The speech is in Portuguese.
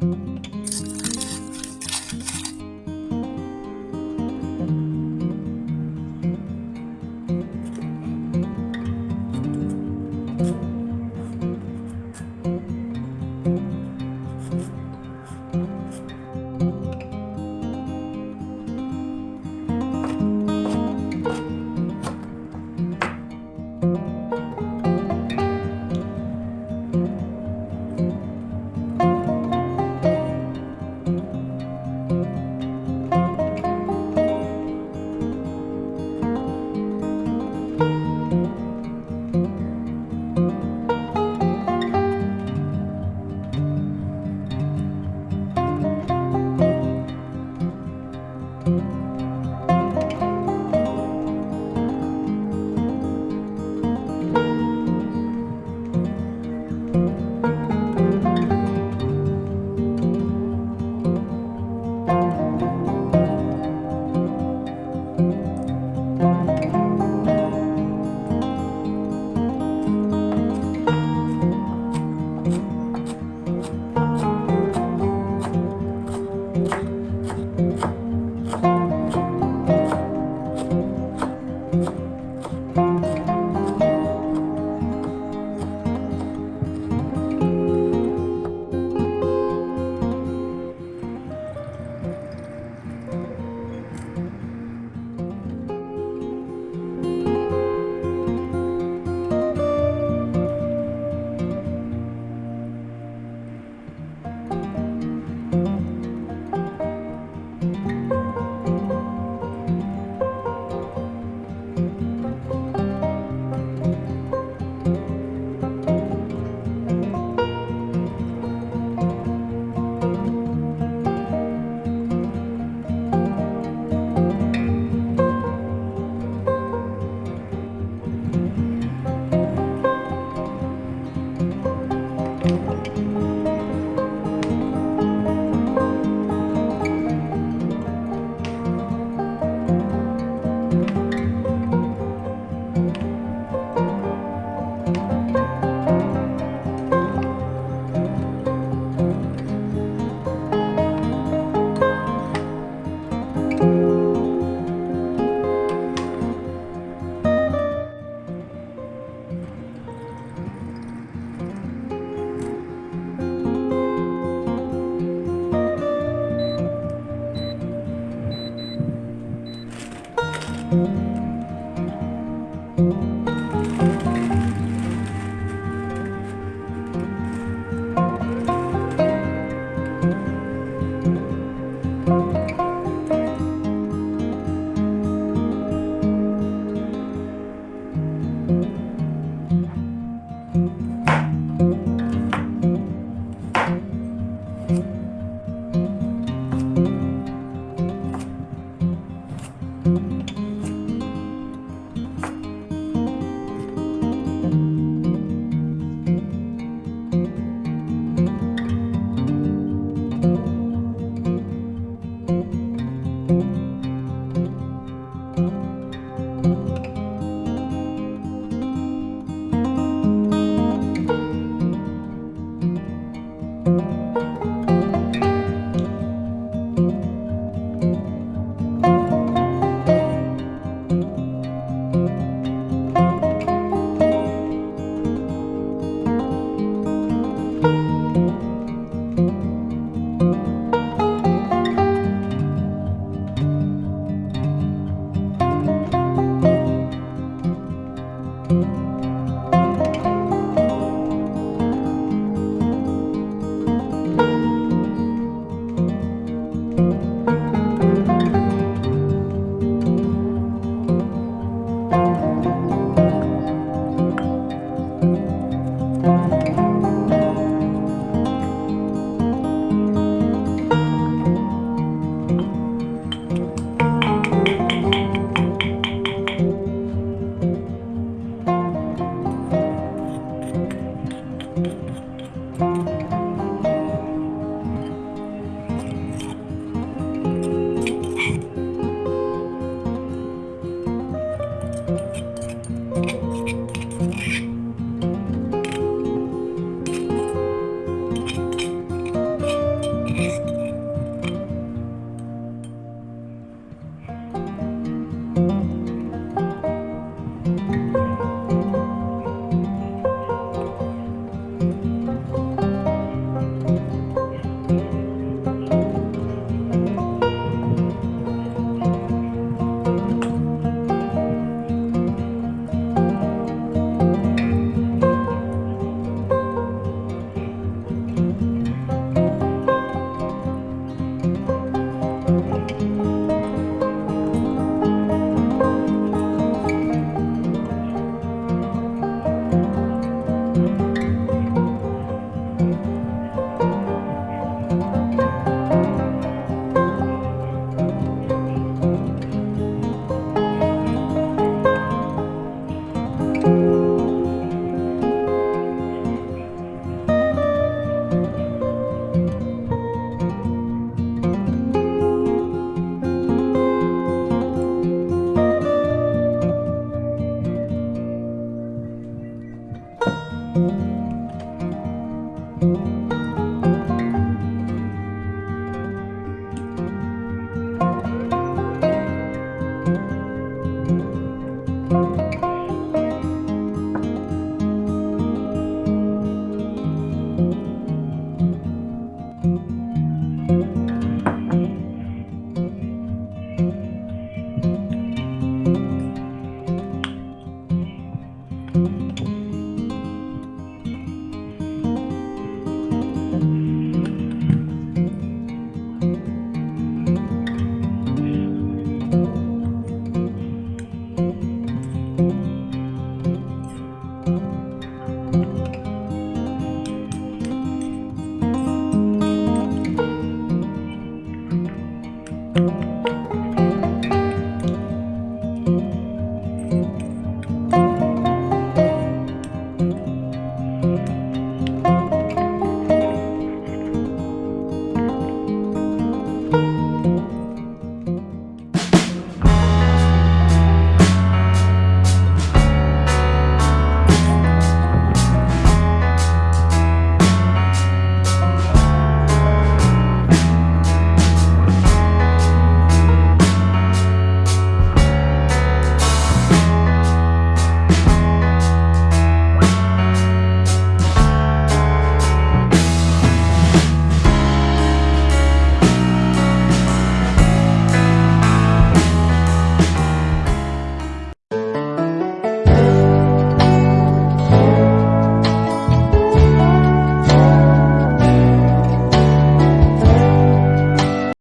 Música Música